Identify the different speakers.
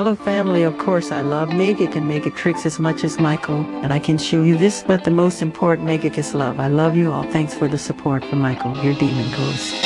Speaker 1: Hello family, of course I love Magic and Magic Tricks as much as Michael, and I can show you this, but the most important Magic is love. I love you all. Thanks for the support from Michael, your demon ghost.